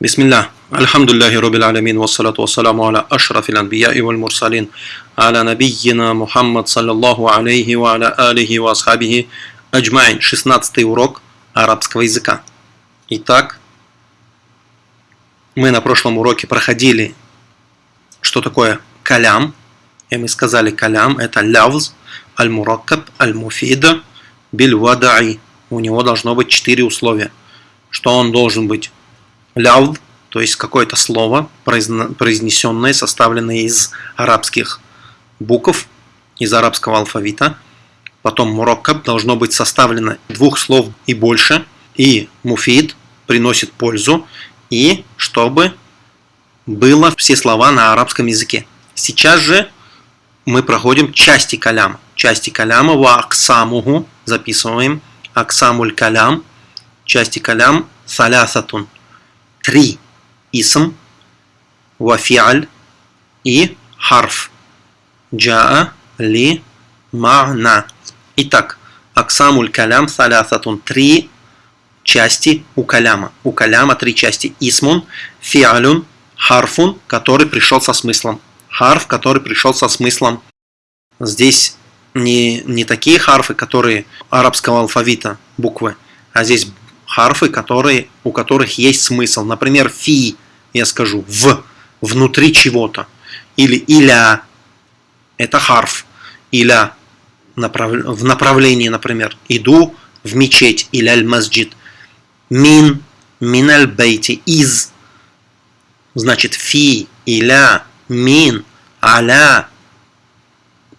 بسم الله الحمد لله رب العالمين والصلاة والسلام على أشرف الأنبياء والمرسلين على نبينا محمد صلى الله عليه وعلى آله وأصحابه أجمعين 16 урок арабского языка. Итак, мы на прошлом уроке проходили, что такое калям. И мы сказали, калям это лявз, аль-мураккаб, аль-муфида, биль-вадаи. У него должно быть четыре условия. Что он должен быть Ляуд, то есть какое-то слово, произнесенное, составленное из арабских букв, из арабского алфавита. Потом мураккаб должно быть составлено двух слов и больше. И муфид приносит пользу. И чтобы было все слова на арабском языке. Сейчас же мы проходим части каляма. Части каляма ва аксамуху записываем. Аксамуль калям. Части калям салясатун три исм, вафиаль и харф. Джаа ли мана. Итак, аксамуль калям салясатун. Три части у каляма. У каляма три части. Исмун, фиалюн, харфун, который пришел со смыслом. Харф, который пришел со смыслом. Здесь не, не такие харфы, которые арабского алфавита, буквы, а здесь харфы, которые, у которых есть смысл. Например, фи, я скажу, в, внутри чего-то. Или иля, это харф. Иля, направ, в направлении, например, иду в мечеть, или аль-масджид. Мин, мин аль-бейти, из, значит, фи, иля, мин, аля.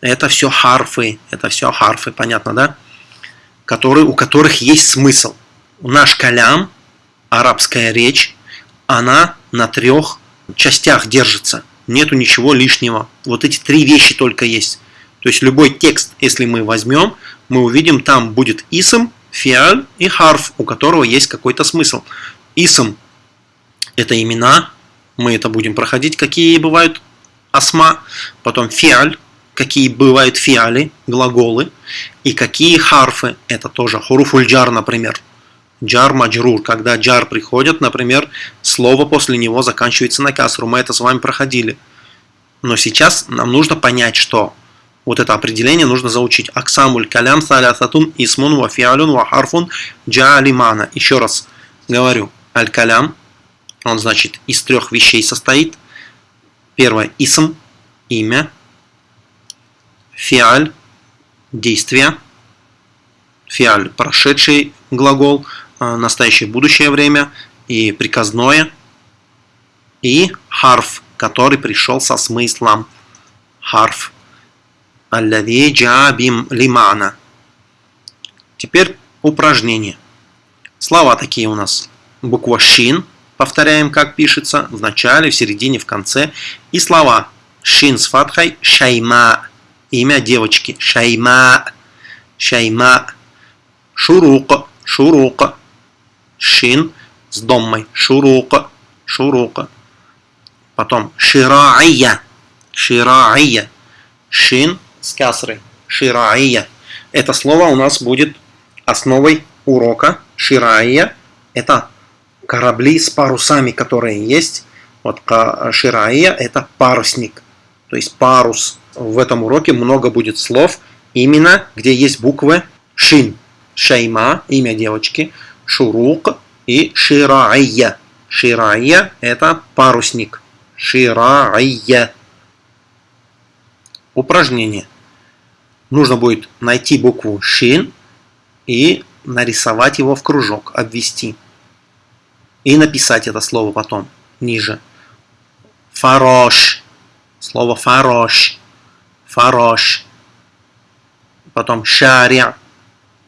Это все харфы, это все харфы, понятно, да? Которые, у которых есть смысл наш калям, арабская речь, она на трех частях держится. Нету ничего лишнего. Вот эти три вещи только есть. То есть любой текст, если мы возьмем, мы увидим, там будет исм, фиаль и харф, у которого есть какой-то смысл. Исм – это имена, мы это будем проходить, какие бывают асма. Потом фиаль, какие бывают фиали, глаголы. И какие харфы, это тоже хуруфульджар, например. Джар маджрур, когда джар приходит, например, слово после него заканчивается на касру. Мы это с вами проходили. Но сейчас нам нужно понять, что вот это определение нужно заучить. Аксамуль калям салясатун исмун ва фиалюн ва харфун джалимана. Еще раз говорю. Аль-калям, он значит из трех вещей состоит. Первое – исм, имя. Фиаль – действие. Фиаль – прошедший глагол. А, настоящее будущее время, и приказное, и харф, который пришел со смыслом. Харф. Аллади джабим лимана. Теперь упражнение. Слова такие у нас. Буква шин. Повторяем, как пишется. В начале, в середине, в конце. И слова. Шин с фатхой. Шайма. Имя девочки. Шайма. Шайма. Шурука. Шурука шин с доммой, шурука, шурука. Потом шираия, шираия, шин с касрой, шираия. Это слово у нас будет основой урока. Шираия – это корабли с парусами, которые есть. Вот шираия – это парусник, то есть парус. В этом уроке много будет слов, именно где есть буквы шин. Шейма – имя девочки – шурук и шираия. Шираия – это парусник. Шираия. Упражнение. Нужно будет найти букву шин и нарисовать его в кружок, обвести. И написать это слово потом, ниже. Фарош. Слово фарош. Фарош. Потом шаря.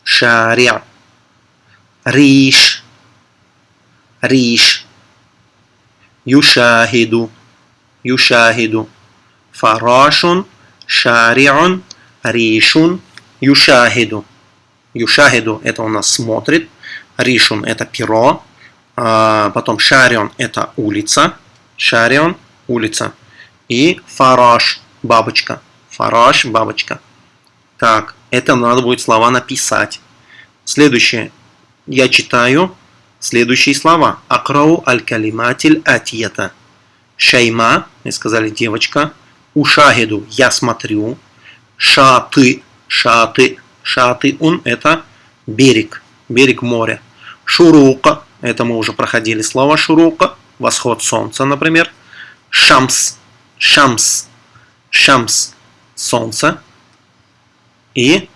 Шаря. ريش ريش يشاهد يشاهد فراش شارع ريش يشاهد Юшахиду это у нас смотрит, Ришун это перо, а, потом Шарион это улица, Шарион улица и Фараш бабочка, Фараш бабочка. Так, это надо будет слова написать. Следующее я читаю, следующие слова. Акрау аль-калиматиль атията. Шайма, мы сказали девочка. Ушахиду, я смотрю. Шаты, шаты, шаты он это берег, берег моря. Шурука, это мы уже проходили слово шурука, восход солнца, например. Шамс, шамс, шамс, солнце. И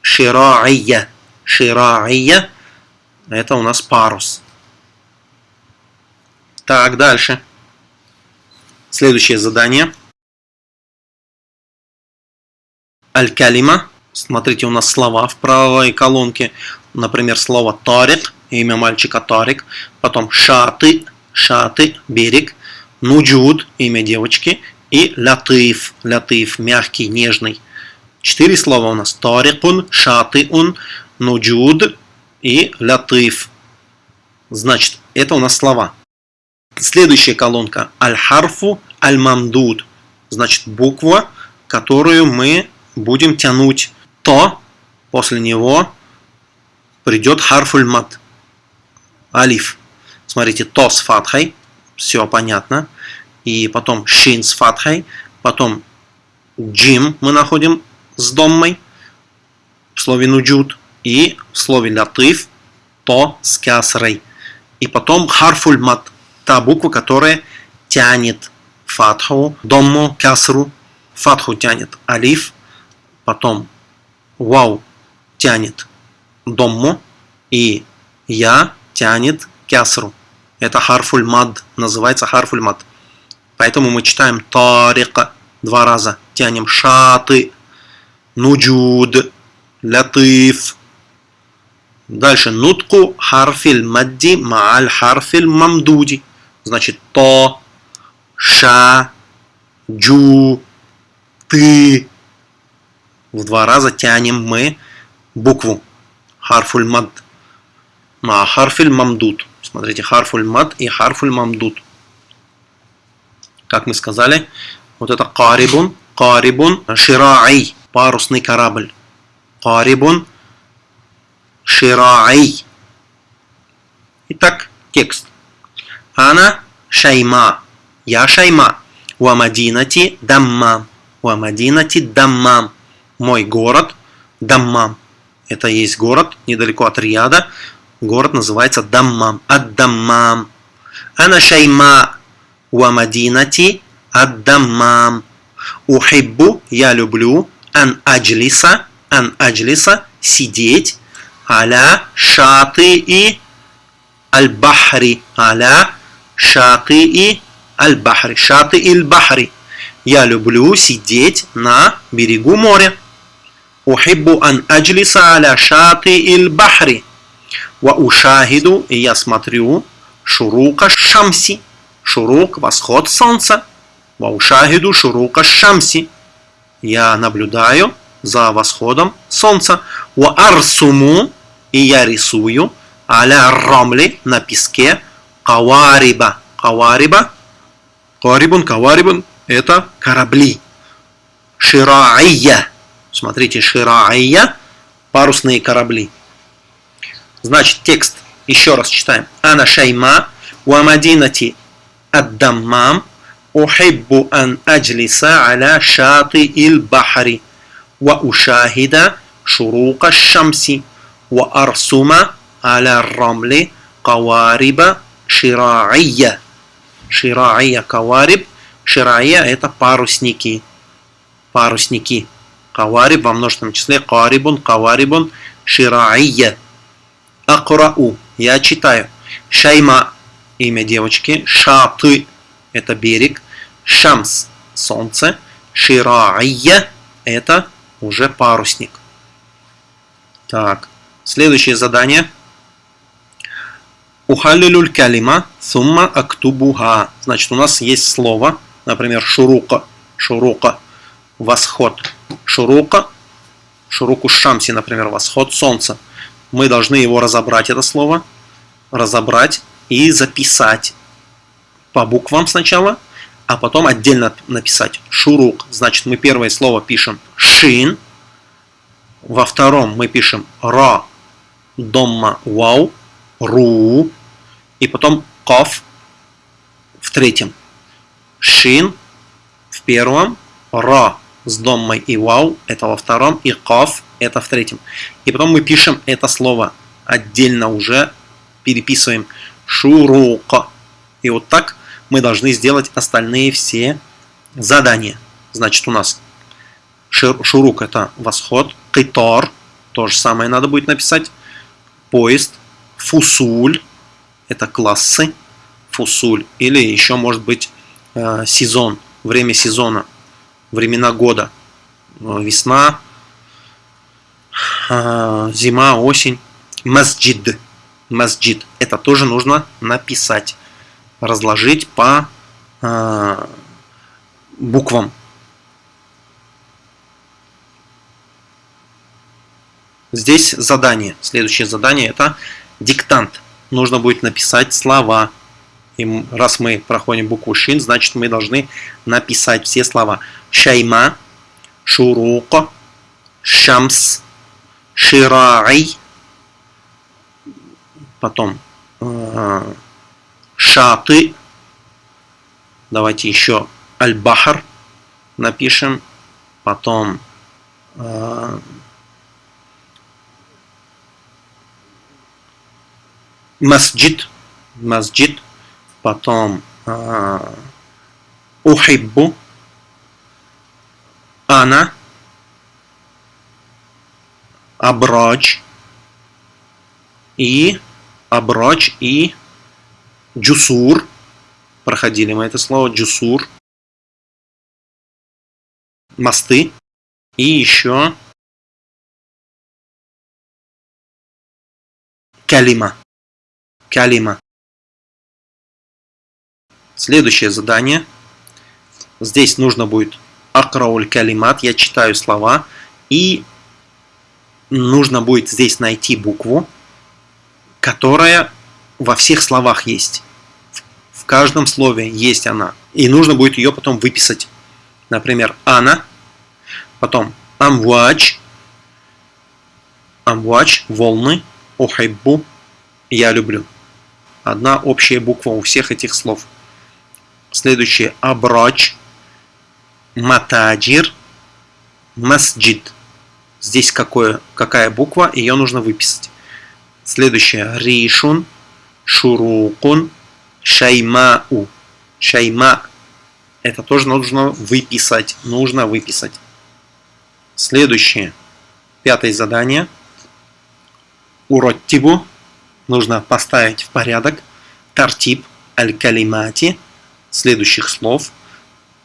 шираия, шираия, это у нас парус. Так, дальше. Следующее задание. Аль-Калима. Смотрите, у нас слова в правой колонке. Например, слово Тарик, имя мальчика Тарик. Потом Шаты, Шаты, берег. Нуджуд, имя девочки. И Латыф, Латыф, мягкий, нежный. Четыре слова у нас. Тарикун, Шатыун, Нуджуд и Латыф. Значит, это у нас слова. Следующая колонка. Аль-Харфу, Аль-Мамдуд. Значит, буква, которую мы будем тянуть, то после него придет харфуль мат. Алиф. Смотрите, то с фатхой, все понятно. И потом шин с фатхой, потом джим мы находим с доммой в слове нуджуд и в слове латыф то с кясрой. И потом харфуль мат, та буква, которая тянет фатху, домму, кясру, фатху тянет алиф, потом вау тянет домму и я тянет кясру. Это харфуль мад, называется харфуль мад. Поэтому мы читаем тарика два раза, тянем шаты, нуджуд, латыф. Дальше нутку харфиль мадди мааль харфиль мамдуди. Значит, то, ша, джу, ты, в два раза тянем мы букву харфуль мад. Ма харфуль мамдут. Смотрите, харфуль мад и харфуль мамдут. Как мы сказали, вот это карибун, карибун, шираай, парусный корабль. Карибун, шираай. Итак, текст. Ана шайма. Я шайма. Ва мадинати даммам. Ва мадинати даммам мой город Даммам. Это есть город недалеко от Рияда. Город называется Даммам. Ад-Даммам. Ана шайма ва мадинати ад-Даммам. Ухиббу, я люблю, ан аджлиса, ан аджлиса, сидеть, аля шаты и аль-бахри. Аля шаты и аль-бахри. Шаты и аль-бахри. Я люблю сидеть на берегу моря. Ухиббу ан аджлиса аля шаты и аль-бахри. Ва ушахиду, и я смотрю, шурука шамси. Шурук – восход солнца. Ва ушахиду шурука шамси. Я наблюдаю за восходом солнца. Ва арсуму и я рисую аля рамли на песке. Кавариба. Кавариба. Каварибун каварибун это корабли. Шираия. Смотрите, шира'ия, парусные корабли. Значит, текст еще раз читаем. Ана шайма ва мадинати ад-даммам ухиббу ан аджлиса аля шати ил бахри ва ушахида арсума аля рамли кавариба шира'ия. Шира'ия кавариб. Шира'ия это парусники. Парусники. Кавариб во множественном числе. Карибун, каварибун, шираия. Акрау. Я читаю. Шайма. Имя девочки. Шаты. Это берег. Шамс. Солнце. Шираия. Это уже парусник. Так. Следующее задание. Ухаллилюль калима сумма актубуха. Значит, у нас есть слово, например, шурука. Шурука. Восход шурука, шуруку шамси, например, восход солнца. Мы должны его разобрать, это слово, разобрать и записать по буквам сначала, а потом отдельно написать шурук. Значит, мы первое слово пишем шин, во втором мы пишем ра, домма, вау, ру, и потом ков в третьем. Шин в первом, ра с доммой и вау это во втором, и ков это в третьем. И потом мы пишем это слово отдельно уже, переписываем шурука. И вот так мы должны сделать остальные все задания. Значит, у нас шурук это восход, китор, то же самое надо будет написать, поезд, фусуль, это классы, фусуль, или еще может быть э, сезон, время сезона, времена года, э, весна, э, зима, осень, масджид, масджид, это тоже нужно написать, разложить по буквам. Здесь задание. Следующее задание это диктант. Нужно будет написать слова. И раз мы проходим букву шин, значит мы должны написать все слова. Шайма, шурука, шамс, ширай, потом э, шаты, давайте еще аль-бахар напишем, потом э, масджид, масджид, потом э, ухиббу, ана, абрач и абрач и джусур. Проходили мы это слово джусур. Мосты. И еще калима калима. Следующее задание. Здесь нужно будет акрауль калимат. Я читаю слова. И нужно будет здесь найти букву, которая во всех словах есть. В каждом слове есть она. И нужно будет ее потом выписать. Например, ана, потом амвач, амвач, волны, ухайбу, я люблю. Одна общая буква у всех этих слов. Следующее. Абрач, матаджир, масджид. Здесь какое, какая буква, ее нужно выписать. Следующее. Ришун, шурукун, шаймау. Шайма. Это тоже нужно выписать. Нужно выписать. Следующее. Пятое задание. Уроттибу нужно поставить в порядок тартиб аль-калимати следующих слов,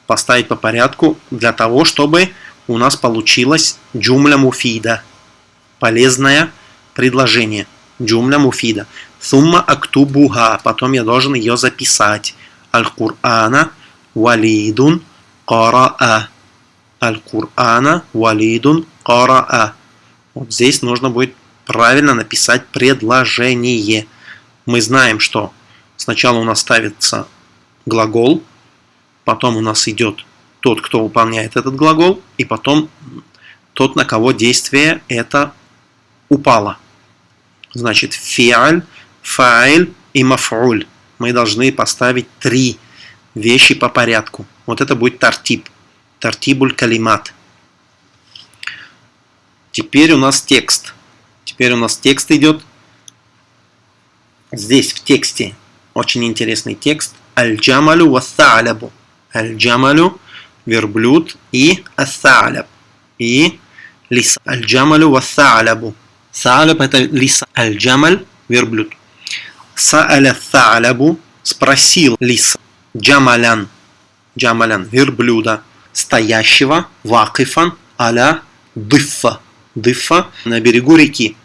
поставить по порядку для того, чтобы у нас получилось джумля муфида, полезное предложение, джумля муфида. Сумма актубуха, потом я должен ее записать. Аль-Кур'ана валидун караа. Аль-Кур'ана валидун караа. Вот здесь нужно будет правильно написать предложение. Мы знаем, что сначала у нас ставится глагол, потом у нас идет тот, кто выполняет этот глагол, и потом тот, на кого действие это упало. Значит, фиаль, фаиль и мафуль. Мы должны поставить три вещи по порядку. Вот это будет тартиб. Тартибуль калимат. Теперь у нас текст. Теперь у нас текст идет. Здесь в тексте очень интересный текст. Аль-джамалю вассалябу. Аль-джамалю верблюд и ассаляб. И лиса. Аль-джамалю вассалябу. Саляб это лиса. Аль-джамаль верблюд. Сааля салябу спросил лиса. Джамалян. Джамалян верблюда. Стоящего. Вакифан. Аля дыффа. Дыффа на берегу реки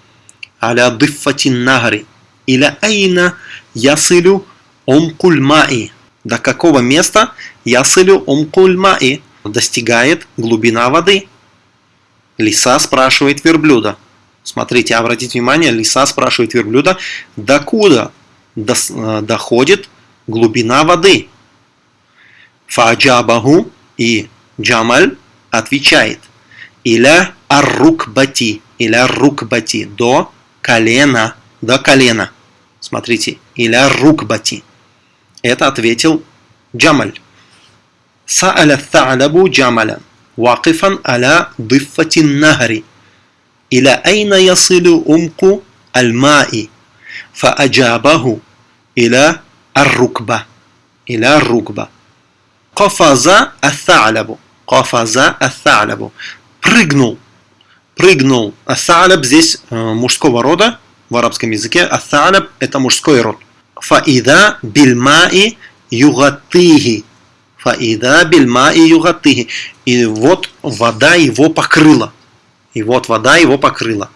аля дыффатин нагри. Иля айна ясылю омкуль маи. До какого места ясылю омкуль маи? Достигает глубина воды. Лиса спрашивает верблюда. Смотрите, обратите внимание, лиса спрашивает верблюда, докуда доходит глубина воды. Фаджабаху и Джамаль отвечает. Иля аррукбати. Иля рукбати. До колена до колена. Смотрите, иля рукбати. Это ответил Джамаль. Сааля Таалабу Джамаля. Вакифан аля дыффатин нахари. Иля айна ясилю умку аль-маи. Фааджабаху иля ар-рукба. Иля рукба. Кафаза ат-Таалабу. Кафаза ат-Таалабу. Прыгнул прыгнул. Асаляб здесь э, мужского рода в арабском языке. Асаляб – это мужской род. Фаида бильмаи югатыхи. Фаида бильмаи югатыхи. И вот вода его покрыла. И вот вода его покрыла.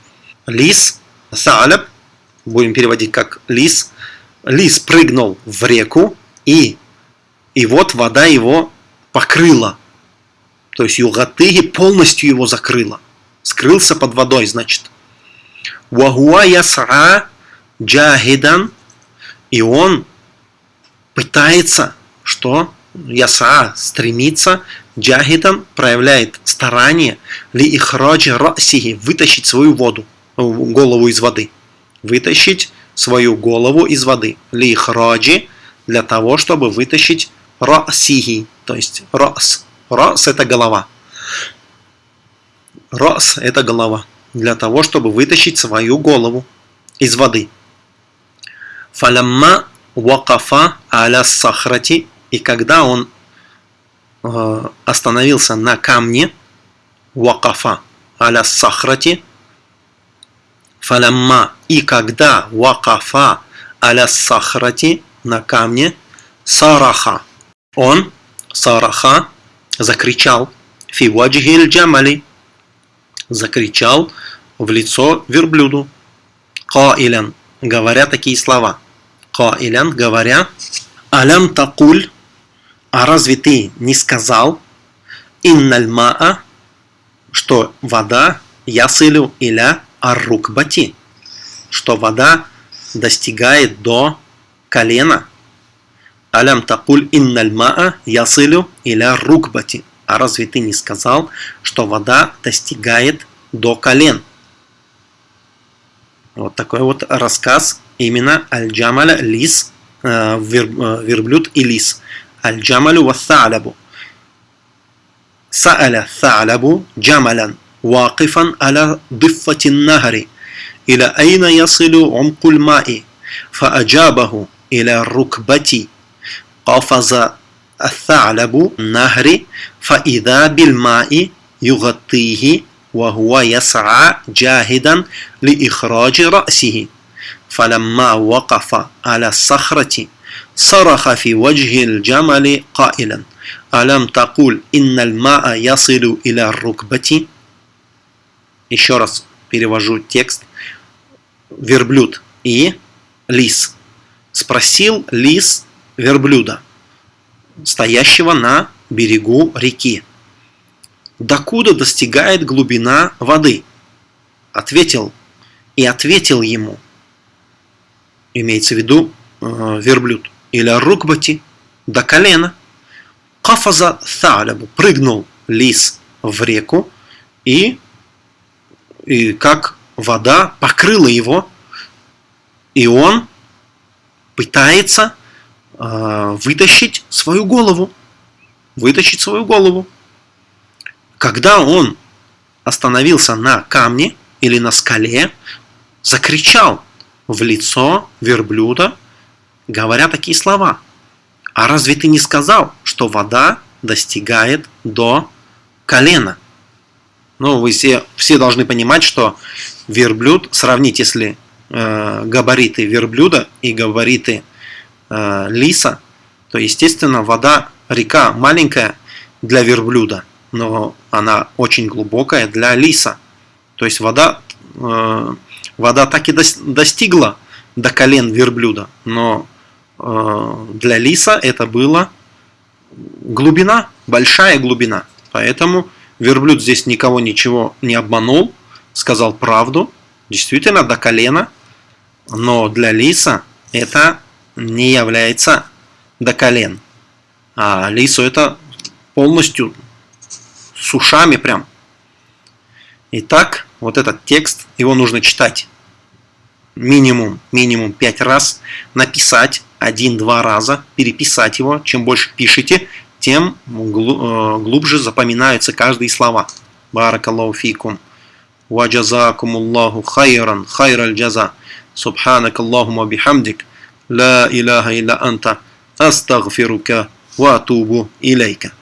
Лис, Сааляб, будем переводить как лис. Лис прыгнул в реку, и, и вот вода его покрыла. То есть Югатыги полностью его закрыла. Скрылся под водой, значит. Вагуа ясра джахидан. И он пытается, что? яса стремится, джахидан проявляет старание ли ихраджи расихи вытащить свою воду, голову из воды. Вытащить свою голову из воды. Ли ихраджи для того, чтобы вытащить расихи, то есть рас. Рас это голова. Рас это голова. Для того, чтобы вытащить свою голову из воды. Фалямма вакафа аля сахрати и когда он э, остановился на камне, вакафа аля сахрати, фалямма, и когда вакафа аля сахрати, на камне, сараха, он, сараха, закричал, фи ваджхиль джамали, закричал в лицо верблюду, каилян, говоря такие слова, каилян, говоря, алям такуль, а разве ты не сказал, инналь маа, что вода ясылю иля аррукбати, что вода достигает до колена. Алям такуль инналь маа ясылю иля рукбати. А разве ты не сказал, что вода достигает до колен? Вот такой вот рассказ именно Аль-Джамаля Лис, э, верблюд и лис. الجمل والثعلب سأل الثعلب جملا واقفا على ضفة النهر إلى أين يصل عمق الماء فأجابه إلى الركبة قفز الثعلب النهر فإذا بالماء يغطيه وهو يسعى جاهدا لإخراج رأسه فلما وقف على الصخرة صرخ في وجه الجمل قائلا ألم تقول إن الماء يصل إلى الركبة Еще раз перевожу текст. Верблюд и лис. Спросил лис верблюда, Стоящего на берегу реки. Докуда достигает глубина воды? Ответил и ответил ему. Имеется в виду э, верблюд или рукбати до колена. Кафаза Тhalябу прыгнул лис в реку и, и как вода покрыла его, и он пытается э, вытащить свою голову. Вытащить свою голову. Когда он остановился на камне или на скале, закричал в лицо верблюда говоря такие слова. А разве ты не сказал, что вода достигает до колена? Ну, вы все, все должны понимать, что верблюд, сравнить, если э, габариты верблюда и габариты э, лиса, то, естественно, вода, река маленькая для верблюда, но она очень глубокая для лиса. То есть вода, э, вода так и достигла до колен верблюда, но Э, для лиса это была глубина, большая глубина. Поэтому верблюд здесь никого ничего не обманул, сказал правду, действительно до колена, но для лиса это не является до колен. А лису это полностью с ушами прям. Итак, вот этот текст, его нужно читать минимум, минимум 5 раз, написать 1-2 раза, переписать его. Чем больше пишете, тем э, глубже запоминаются каждые слова. Баракаллаху фикум. Ва джазакумуллаху хайран, хайраль джаза. Субханакаллахума бихамдик. لا إله إلا أنت أستغفرك وأتوب إليك.